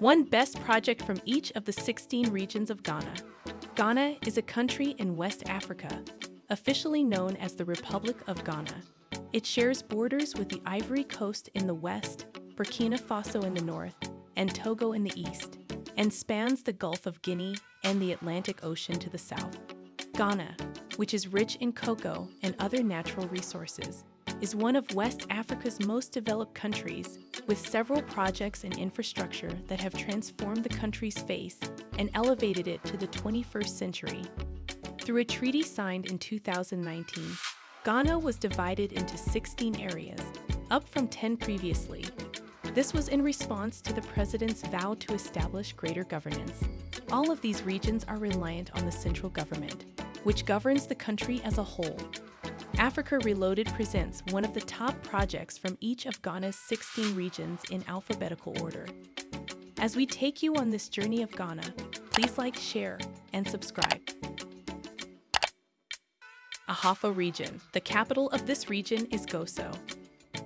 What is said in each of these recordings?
One best project from each of the 16 regions of Ghana. Ghana is a country in West Africa, officially known as the Republic of Ghana. It shares borders with the Ivory Coast in the west, Burkina Faso in the north, and Togo in the east, and spans the Gulf of Guinea and the Atlantic Ocean to the south. Ghana, which is rich in cocoa and other natural resources, is one of West Africa's most developed countries, with several projects and infrastructure that have transformed the country's face and elevated it to the 21st century. Through a treaty signed in 2019, Ghana was divided into 16 areas, up from 10 previously. This was in response to the president's vow to establish greater governance. All of these regions are reliant on the central government, which governs the country as a whole. Africa Reloaded presents one of the top projects from each of Ghana's 16 regions in alphabetical order. As we take you on this journey of Ghana, please like, share, and subscribe. Ahafo Region. The capital of this region is Goaso.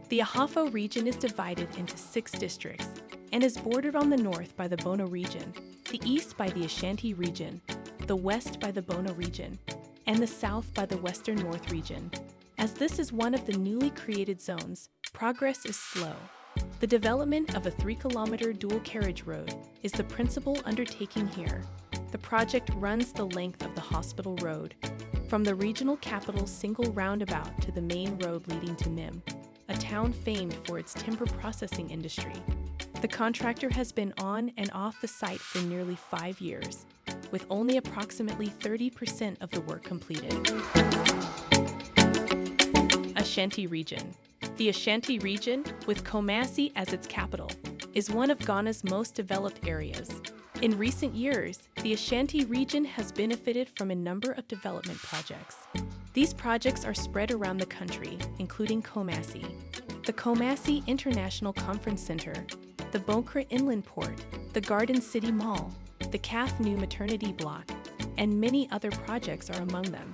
The Ahafo region is divided into six districts and is bordered on the north by the Bono region, the east by the Ashanti region, the west by the Bono region, and the south by the Western North region. As this is one of the newly created zones, progress is slow. The development of a 3 kilometer dual carriage road is the principal undertaking here. The project runs the length of the hospital road, from the regional capital's single roundabout to the main road leading to Nim, a town famed for its timber processing industry. The contractor has been on and off the site for nearly five years, with only approximately 30% of the work completed. Ashanti Region The Ashanti region, with Kumasi as its capital, is one of Ghana's most developed areas. In recent years, the Ashanti region has benefited from a number of development projects. These projects are spread around the country, including Kumasi, the Kumasi International Conference Center, the Boankra Inland Port, the Garden City Mall, the CAF New Maternity Block, and many other projects are among them.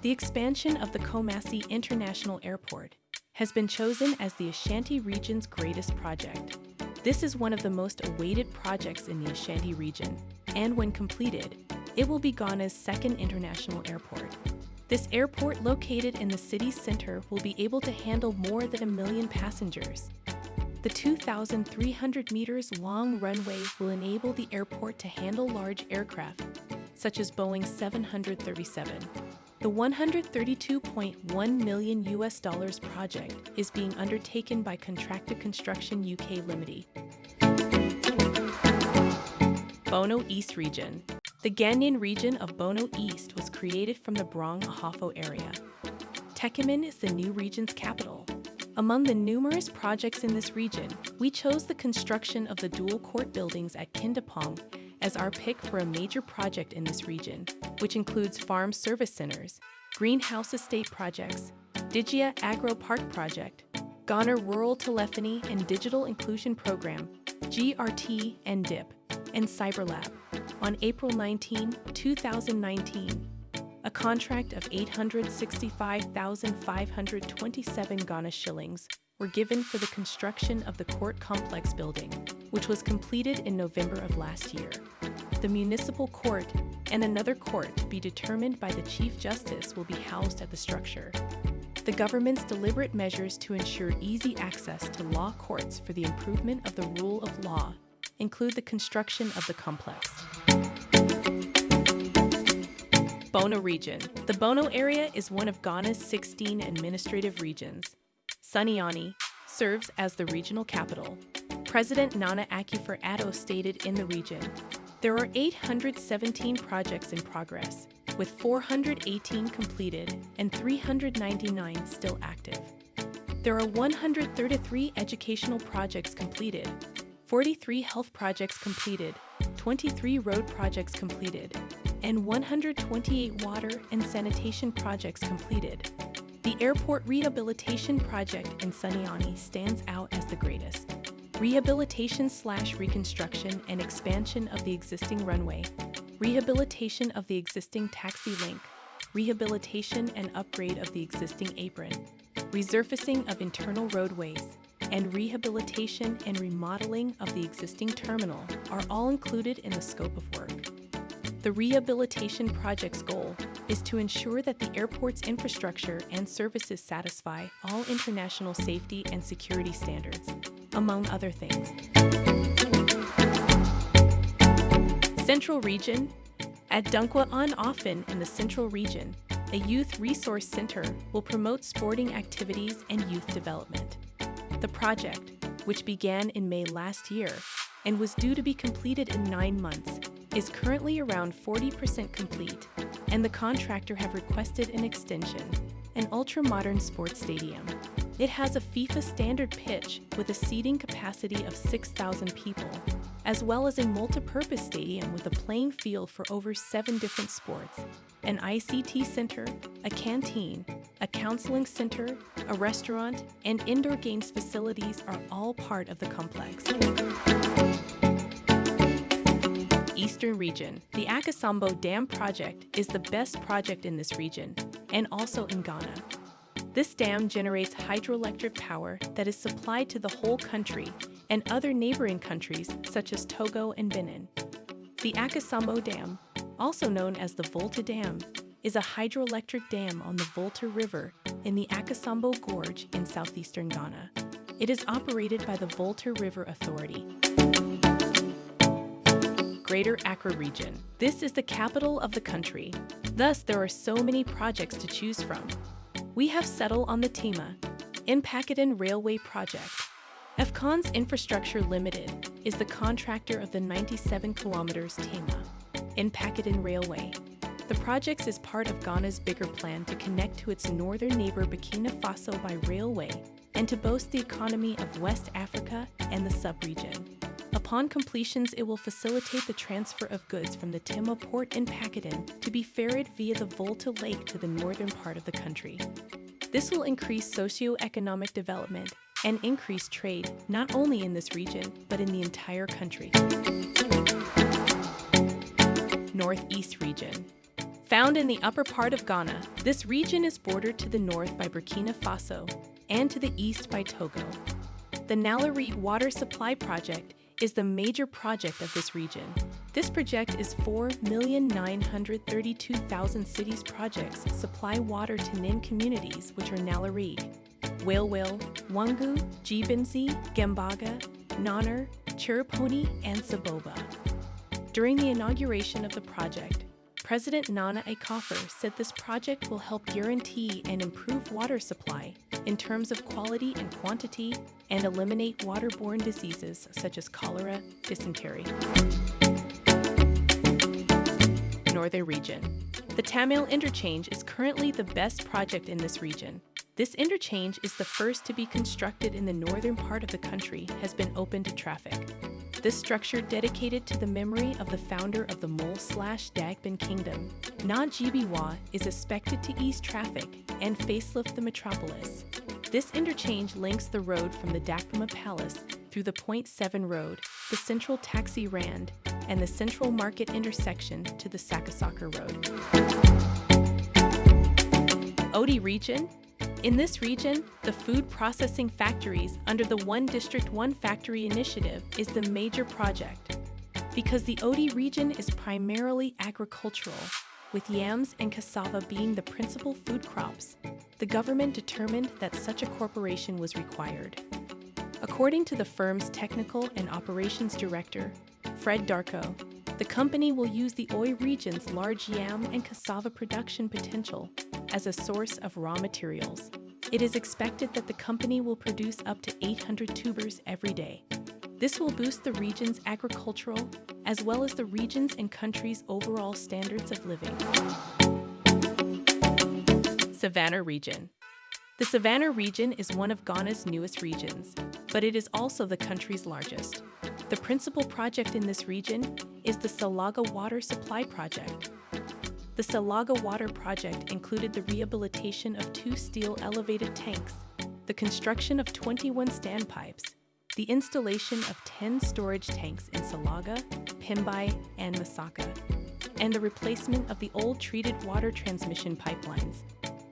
The expansion of the Kumasi International Airport has been chosen as the Ashanti region's greatest project. This is one of the most awaited projects in the Ashanti region, and when completed, it will be Ghana's second international airport. This airport located in the city's center will be able to handle more than a million passengers. The 2,300 meters long runway will enable the airport to handle large aircraft, such as Boeing 737. The 132.1 million US dollars project is being undertaken by Contracta Construction UK Limited. Bono East Region The Ghanaian region of Bono East was created from the Brong Ahafo area. Techiman is the new region's capital. Among the numerous projects in this region, we chose the construction of the dual court buildings at Kindapong as our pick for a major project in this region, which includes farm service centers, greenhouse estate projects, Digia Agro Park Project, Ghana Rural Telephony and Digital Inclusion Program, GRT and DIP, and CyberLab on April 19, 2019 a contract of 865,527 Ghana shillings were given for the construction of the court complex building, which was completed in November of last year. The municipal court and another court to be determined by the Chief Justice will be housed at the structure. The government's deliberate measures to ensure easy access to law courts for the improvement of the rule of law include the construction of the complex. Bono Region. The Bono area is one of Ghana's 16 administrative regions. Sunyani serves as the regional capital. President Nana Akufo-Addo stated in the region, there are 817 projects in progress, with 418 completed and 399 still active. There are 133 educational projects completed, 43 health projects completed, 23 road projects completed, and 128 water and sanitation projects completed. The airport rehabilitation project in Sunyani stands out as the greatest. Rehabilitation slash reconstruction and expansion of the existing runway, rehabilitation of the existing taxi link, rehabilitation and upgrade of the existing apron, resurfacing of internal roadways, and rehabilitation and remodeling of the existing terminal are all included in the scope of work. The rehabilitation project's goal is to ensure that the airport's infrastructure and services satisfy all international safety and security standards, among other things. Central Region At Dunkwa-on-Offin in the Central Region, a youth resource center will promote sporting activities and youth development. The project, which began in May last year and was due to be completed in nine months, is currently around 40% complete, and the contractor have requested an extension, an ultra-modern sports stadium. It has a FIFA standard pitch with a seating capacity of 6,000 people, as well as a multi-purpose stadium with a playing field for over seven different sports, an ICT center, a canteen, a counseling center, a restaurant, and indoor games facilities are all part of the complex. Eastern Region, the Akosombo Dam project is the best project in this region, and also in Ghana. This dam generates hydroelectric power that is supplied to the whole country and other neighboring countries such as Togo and Benin. The Akosombo Dam, also known as the Volta Dam, is a hydroelectric dam on the Volta River in the Akosombo Gorge in southeastern Ghana. It is operated by the Volta River Authority. Greater Accra Region. This is the capital of the country. Thus, there are so many projects to choose from. We have settled on the Tema, Mpakadan Railway Project. Afcons Infrastructure Limited is the contractor of the 97 kilometers Tema, Mpakadan Railway. The project is part of Ghana's bigger plan to connect to its northern neighbor Burkina Faso by railway and to boast the economy of West Africa and the sub-region. Upon completions, it will facilitate the transfer of goods from the Tema port in Pakadan to be ferried via the Volta Lake to the northern part of the country. This will increase socio-economic development and increase trade not only in this region, but in the entire country. Northeast Region Found in the upper part of Ghana, this region is bordered to the north by Burkina Faso and to the east by Togo. The Nalerigu Water Supply Project is the major project of this region. This project is 4,932,000 cities projects supply water to Nin communities, which are Nalerigu, Walewale, Wangu, Jibenzi, Gambaga, Noner, Chereponi, and Saboba. During the inauguration of the project, President Nana Akufo said this project will help guarantee and improve water supply in terms of quality and quantity and eliminate waterborne diseases such as cholera, dysentery. Northern Region. The Tamale Interchange is currently the best project in this region. This interchange is the first to be constructed in the northern part of the country has been open to traffic. This structure dedicated to the memory of the founder of the Mole slash Dagbon Kingdom, Naa Gbewaa, is expected to ease traffic and facelift the metropolis. This interchange links the road from the Dagboma Palace through the Point 7 Road, the Central Taxi Rand, and the Central Market intersection to the Sakasaka Road. Oti region in this region, the food processing factories under the One District One Factory initiative is the major project. Because the Oti region is primarily agricultural, with yams and cassava being the principal food crops, the government determined that such a corporation was required. According to the firm's technical and operations director, Fred Darko, the company will use the Oti region's large yam and cassava production potential as a source of raw materials. It is expected that the company will produce up to 800 tubers every day. This will boost the region's agricultural as well as the region's and country's overall standards of living. Savannah Region The Savannah region is one of Ghana's newest regions, but it is also the country's largest. The principal project in this region is the Salaga Water Supply Project, the Salaga Water Project included the rehabilitation of two steel elevated tanks, the construction of 21 standpipes, the installation of 10 storage tanks in Salaga, Pimbai, and Masaka, and the replacement of the old treated water transmission pipelines.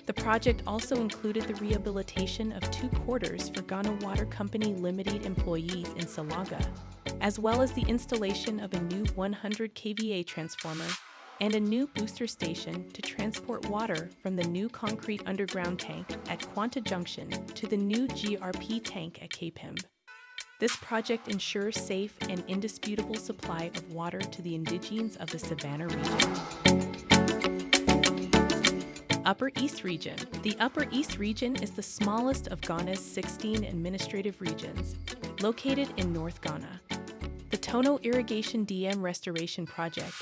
The project also included the rehabilitation of two quarters for Ghana Water Company Limited employees in Salaga, as well as the installation of a new 100 kVA transformer and a new booster station to transport water from the new concrete underground tank at Quanta Junction to the new GRP tank at Kpembe. This project ensures safe and indisputable supply of water to the indigents of the Savannah region. Upper East Region. The Upper East Region is the smallest of Ghana's 16 administrative regions, located in North Ghana. The Tono Irrigation Dam Restoration Project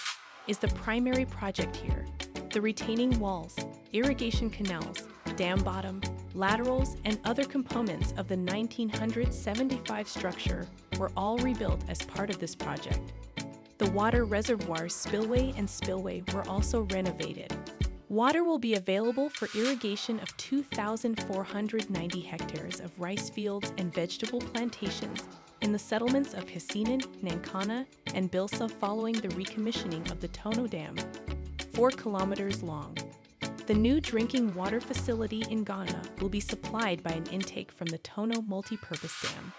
is the primary project here. The retaining walls, irrigation canals, dam bottom, laterals, and other components of the 1975 structure were all rebuilt as part of this project. The water reservoirs spillway and spillway were also renovated, Water will be available for irrigation of 2,490 hectares of rice fields and vegetable plantations in the settlements of Hasinan, Nankana, and Builsa following the recommissioning of the Tono Dam, 4 kilometers long. The new drinking water facility in Ghana will be supplied by an intake from the Tono Multipurpose Dam.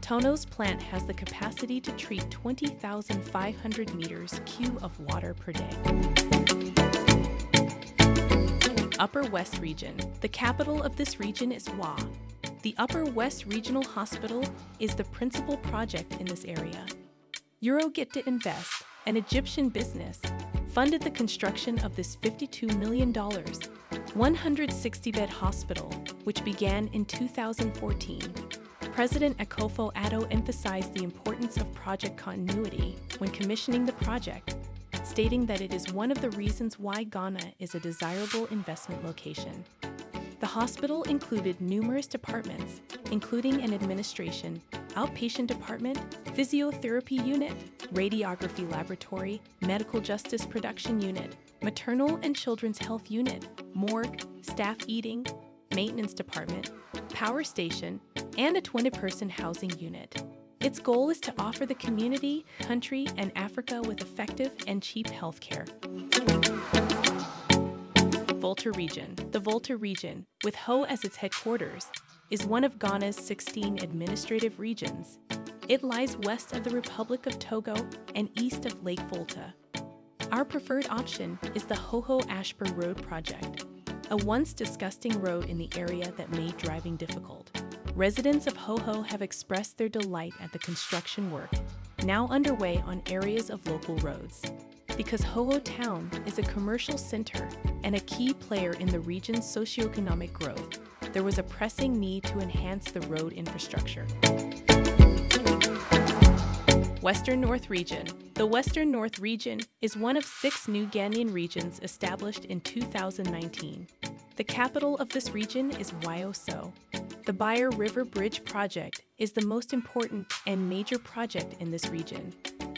Tono's plant has the capacity to treat 20,500 meters cube of water per day. Upper West Region. The capital of this region is Wa. The Upper West Regional Hospital is the principal project in this area. Euroget Invest, an Egyptian business, funded the construction of this $52 million, 160-bed hospital, which began in 2014. President Akufo Addo emphasized the importance of project continuity when commissioning the project stating that it is one of the reasons why Ghana is a desirable investment location. The hospital included numerous departments, including an administration, outpatient department, physiotherapy unit, radiography laboratory, medical justice production unit, maternal and children's health unit, morgue, staff eating, maintenance department, power station, and a 20 person housing unit. Its goal is to offer the community, country, and Africa with effective and cheap healthcare. Volta Region. The Volta Region, with Ho as its headquarters, is one of Ghana's 16 administrative regions. It lies west of the Republic of Togo and east of Lake Volta. Our preferred option is the Hohoe Ashburn Road project, a once disgusting road in the area that made driving difficult. Residents of Hohoe have expressed their delight at the construction work, now underway on areas of local roads. Because Hohoe Town is a commercial center and a key player in the region's socioeconomic growth, there was a pressing need to enhance the road infrastructure. Western North Region. The Western North Region is one of six new Ghanaian regions established in 2019. The capital of this region is Wiawso. The Byer River Bridge project is the most important and major project in this region.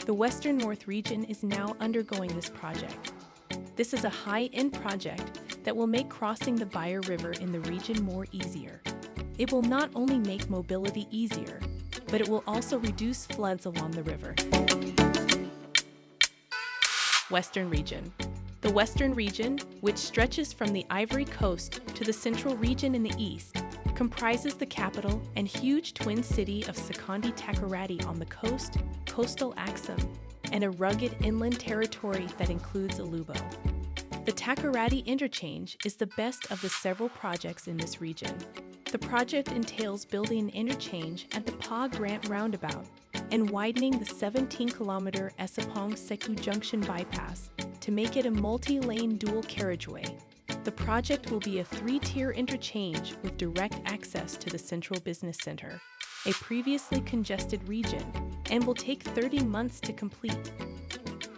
The Western North region is now undergoing this project. This is a high-end project that will make crossing the Byer River in the region more easier. It will not only make mobility easier, but it will also reduce floods along the river. Western Region the Western region, which stretches from the Ivory Coast to the Central region in the east, comprises the capital and huge twin city of Sekondi Takoradi on the coast, coastal Axim, and a rugged inland territory that includes Alubo. The Takoradi Interchange is the best of the several projects in this region. The project entails building an interchange at the Paa Grant Roundabout and widening the 17 kilometer Essapong Seku Junction bypass to make it a multi-lane dual carriageway. The project will be a three-tier interchange with direct access to the Central Business Center, a previously congested region, and will take 30 months to complete.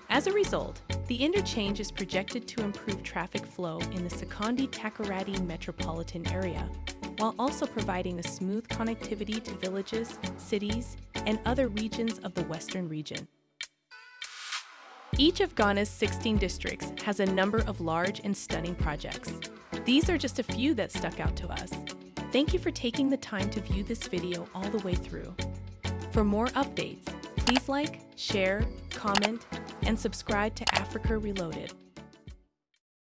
As a result, the interchange is projected to improve traffic flow in the Sekondi Takoradi metropolitan area, while also providing a smooth connectivity to villages, cities, and other regions of the Western region. Each of Ghana's 16 districts has a number of large and stunning projects. These are just a few that stuck out to us. Thank you for taking the time to view this video all the way through. For more updates, please like, share, comment, and subscribe to Africa Reloaded.